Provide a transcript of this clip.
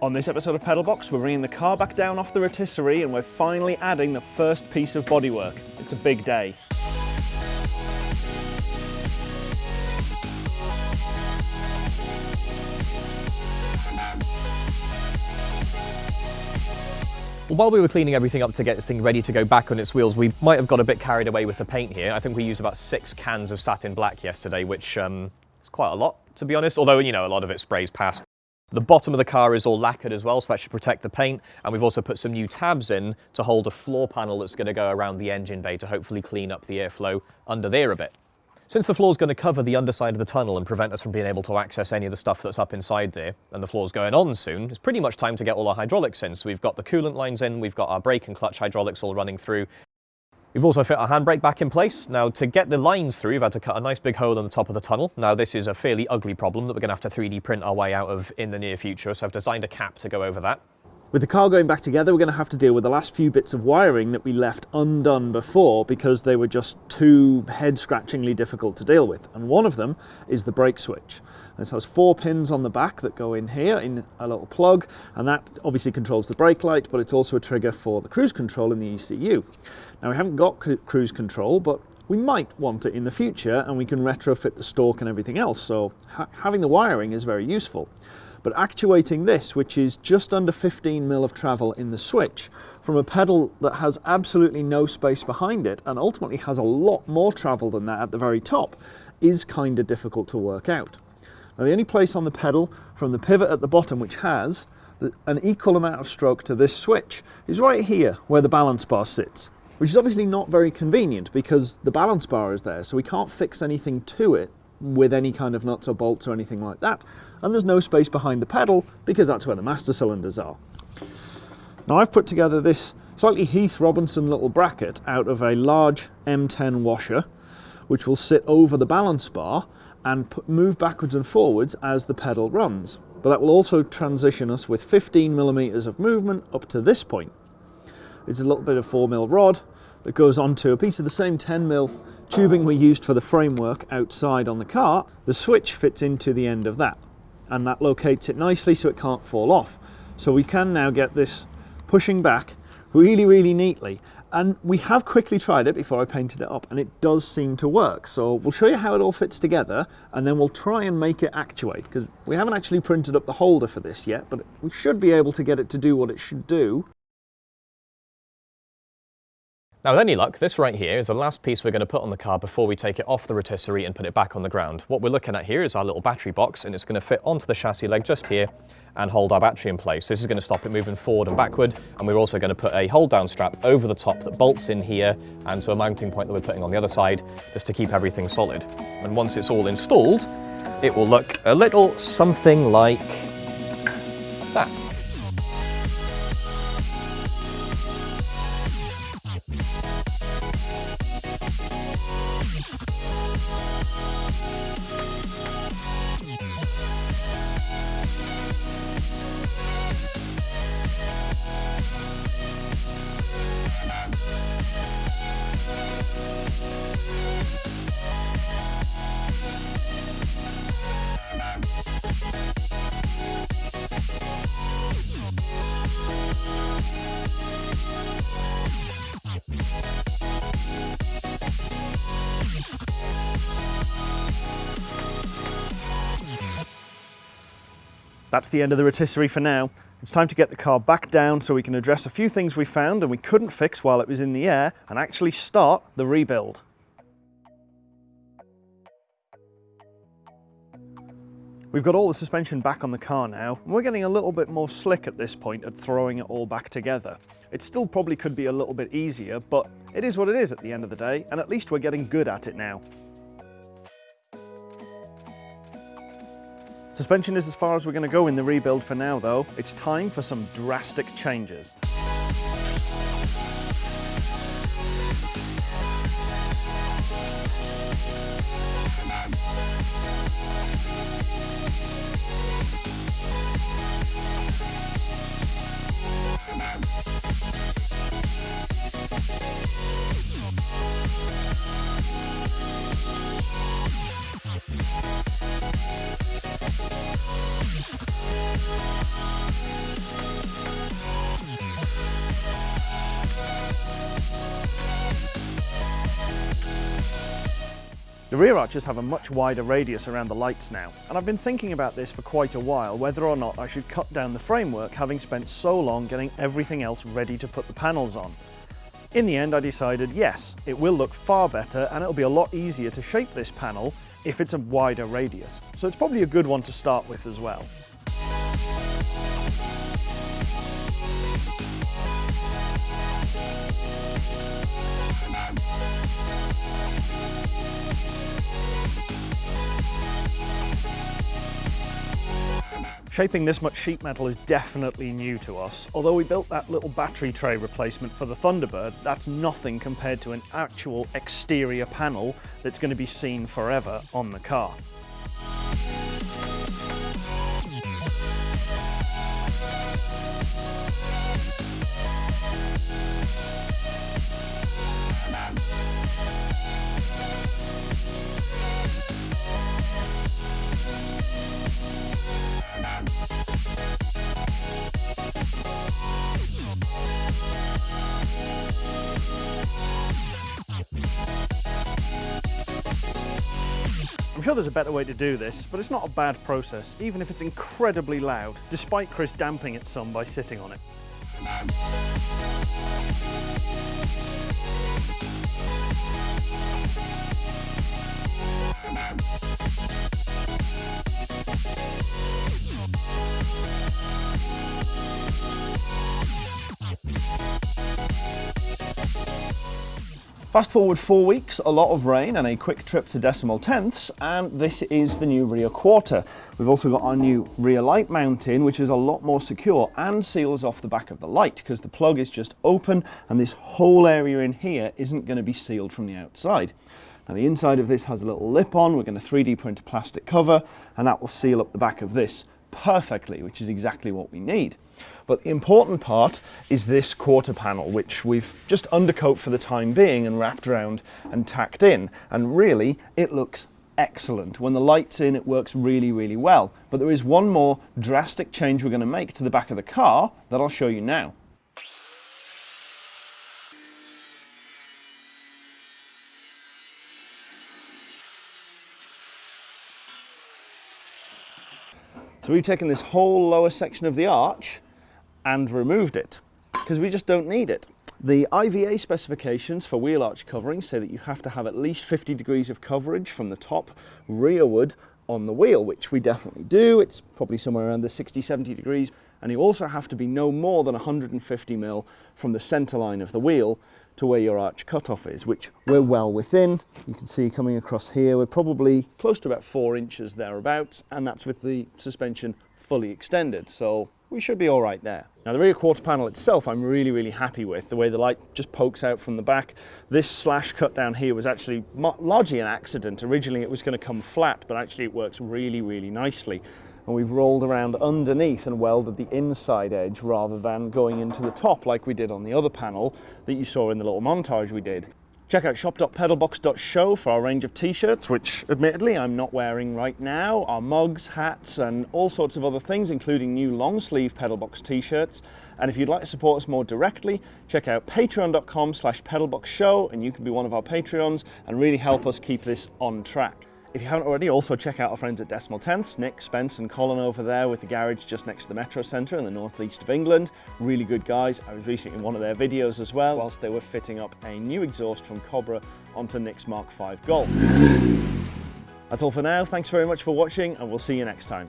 On this episode of Pedalbox, we're bringing the car back down off the rotisserie and we're finally adding the first piece of bodywork. It's a big day. While we were cleaning everything up to get this thing ready to go back on its wheels, we might have got a bit carried away with the paint here. I think we used about six cans of satin black yesterday, which um, is quite a lot, to be honest, although, you know, a lot of it sprays past. The bottom of the car is all lacquered as well, so that should protect the paint. And we've also put some new tabs in to hold a floor panel that's going to go around the engine bay to hopefully clean up the airflow under there a bit. Since the floor is going to cover the underside of the tunnel and prevent us from being able to access any of the stuff that's up inside there, and the floor's going on soon, it's pretty much time to get all our hydraulics in. So we've got the coolant lines in, we've got our brake and clutch hydraulics all running through. We've also fit our handbrake back in place. Now to get the lines through, we've had to cut a nice big hole in the top of the tunnel. Now this is a fairly ugly problem that we're going to have to 3D print our way out of in the near future, so I've designed a cap to go over that. With the car going back together, we're going to have to deal with the last few bits of wiring that we left undone before because they were just too head-scratchingly difficult to deal with. And one of them is the brake switch. This has four pins on the back that go in here in a little plug, and that obviously controls the brake light, but it's also a trigger for the cruise control in the ECU. Now we haven't got cruise control, but we might want it in the future, and we can retrofit the stalk and everything else, so ha having the wiring is very useful. But actuating this, which is just under 15 mil of travel in the switch, from a pedal that has absolutely no space behind it and ultimately has a lot more travel than that at the very top, is kind of difficult to work out. Now the only place on the pedal from the pivot at the bottom which has an equal amount of stroke to this switch is right here where the balance bar sits which is obviously not very convenient because the balance bar is there so we can't fix anything to it with any kind of nuts or bolts or anything like that. And there's no space behind the pedal because that's where the master cylinders are. Now I've put together this slightly Heath Robinson little bracket out of a large M10 washer which will sit over the balance bar and put, move backwards and forwards as the pedal runs. But that will also transition us with 15 millimeters of movement up to this point. It's a little bit of 4 mil rod that goes onto a piece of the same 10 mil tubing we used for the framework outside on the car, the switch fits into the end of that and that locates it nicely so it can't fall off. So we can now get this pushing back really, really neatly. And we have quickly tried it before I painted it up and it does seem to work. So we'll show you how it all fits together and then we'll try and make it actuate because we haven't actually printed up the holder for this yet, but we should be able to get it to do what it should do. Now with any luck, this right here is the last piece we're going to put on the car before we take it off the rotisserie and put it back on the ground. What we're looking at here is our little battery box and it's going to fit onto the chassis leg just here and hold our battery in place. This is going to stop it moving forward and backward and we're also going to put a hold down strap over the top that bolts in here and to a mounting point that we're putting on the other side just to keep everything solid. And once it's all installed, it will look a little something like that. We'll be right back. That's the end of the rotisserie for now. It's time to get the car back down so we can address a few things we found and we couldn't fix while it was in the air and actually start the rebuild. We've got all the suspension back on the car now, and we're getting a little bit more slick at this point at throwing it all back together. It still probably could be a little bit easier, but it is what it is at the end of the day, and at least we're getting good at it now. Suspension is as far as we're going to go in the rebuild for now though. It's time for some drastic changes. The rear arches have a much wider radius around the lights now, and I've been thinking about this for quite a while, whether or not I should cut down the framework having spent so long getting everything else ready to put the panels on. In the end I decided yes, it will look far better and it'll be a lot easier to shape this panel if it's a wider radius. So it's probably a good one to start with as well. Shaping this much sheet metal is definitely new to us. Although we built that little battery tray replacement for the Thunderbird, that's nothing compared to an actual exterior panel that's going to be seen forever on the car. Sure there's a better way to do this, but it's not a bad process, even if it's incredibly loud, despite Chris damping it some by sitting on it. Fast forward four weeks, a lot of rain and a quick trip to decimal tenths, and this is the new rear quarter. We've also got our new rear light mounting, which is a lot more secure and seals off the back of the light because the plug is just open and this whole area in here isn't going to be sealed from the outside. Now the inside of this has a little lip on, we're going to 3D print a plastic cover and that will seal up the back of this perfectly, which is exactly what we need. But the important part is this quarter panel, which we've just undercoat for the time being and wrapped around and tacked in. And really, it looks excellent. When the light's in, it works really, really well. But there is one more drastic change we're going to make to the back of the car that I'll show you now. So we've taken this whole lower section of the arch and removed it because we just don't need it. The IVA specifications for wheel arch covering say that you have to have at least 50 degrees of coverage from the top rearward on the wheel, which we definitely do. It's probably somewhere around the 60, 70 degrees. And you also have to be no more than 150 mil from the center line of the wheel to where your arch cutoff is, which we're well within. You can see coming across here, we're probably close to about four inches thereabouts, and that's with the suspension fully extended. So we should be all right there. Now the rear quarter panel itself I'm really really happy with the way the light just pokes out from the back. This slash cut down here was actually largely an accident. Originally it was going to come flat but actually it works really really nicely and we've rolled around underneath and welded the inside edge rather than going into the top like we did on the other panel that you saw in the little montage we did. Check out shop.pedalbox.show for our range of t-shirts, which admittedly I'm not wearing right now, our mugs, hats, and all sorts of other things, including new long sleeve Pedalbox t-shirts. And if you'd like to support us more directly, check out patreon.com slash pedalboxshow and you can be one of our Patreons and really help us keep this on track. If you haven't already, also check out our friends at Decimal Tenths, Nick, Spence and Colin over there with the garage just next to the Metro Centre in the northeast of England. Really good guys. I was recently in one of their videos as well, whilst they were fitting up a new exhaust from Cobra onto Nick's Mark V Golf. That's all for now. Thanks very much for watching and we'll see you next time.